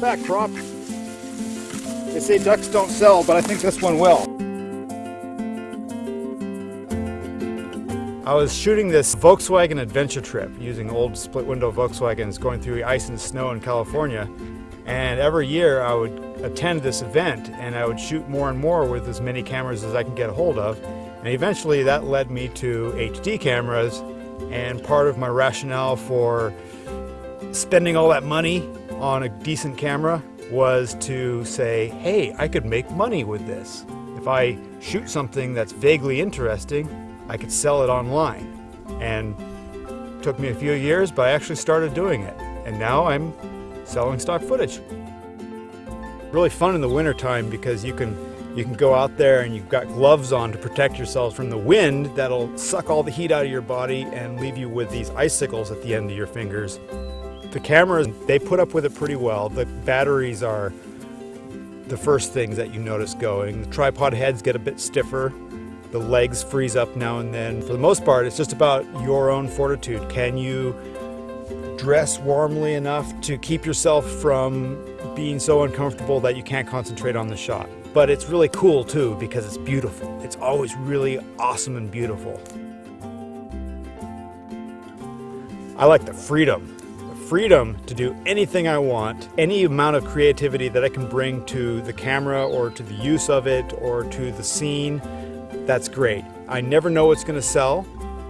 that crop. They say ducks don't sell, but I think this one will. I was shooting this Volkswagen adventure trip using old split window Volkswagens going through ice and snow in California. And every year I would attend this event and I would shoot more and more with as many cameras as I can get a hold of. And eventually that led me to HD cameras and part of my rationale for spending all that money on a decent camera was to say, hey, I could make money with this. If I shoot something that's vaguely interesting, I could sell it online. And it took me a few years, but I actually started doing it. And now I'm selling stock footage. Really fun in the wintertime because you can you can go out there and you've got gloves on to protect yourselves from the wind that'll suck all the heat out of your body and leave you with these icicles at the end of your fingers. The cameras, they put up with it pretty well. The batteries are the first things that you notice going. The tripod heads get a bit stiffer. The legs freeze up now and then. For the most part, it's just about your own fortitude. Can you dress warmly enough to keep yourself from being so uncomfortable that you can't concentrate on the shot? But it's really cool too because it's beautiful. It's always really awesome and beautiful. I like the freedom. Freedom to do anything I want, any amount of creativity that I can bring to the camera or to the use of it or to the scene that's great. I never know what's going to sell,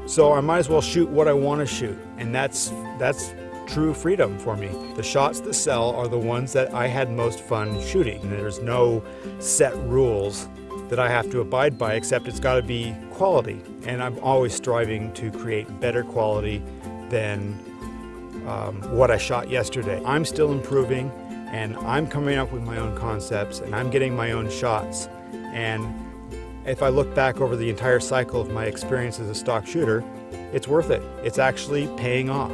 so I might as well shoot what I want to shoot, and that's that's true freedom for me. The shots that sell are the ones that I had most fun shooting. There's no set rules that I have to abide by, except it's got to be quality, and I'm always striving to create better quality than um, what I shot yesterday. I'm still improving, and I'm coming up with my own concepts, and I'm getting my own shots, and if I look back over the entire cycle of my experience as a stock shooter, it's worth it. It's actually paying off.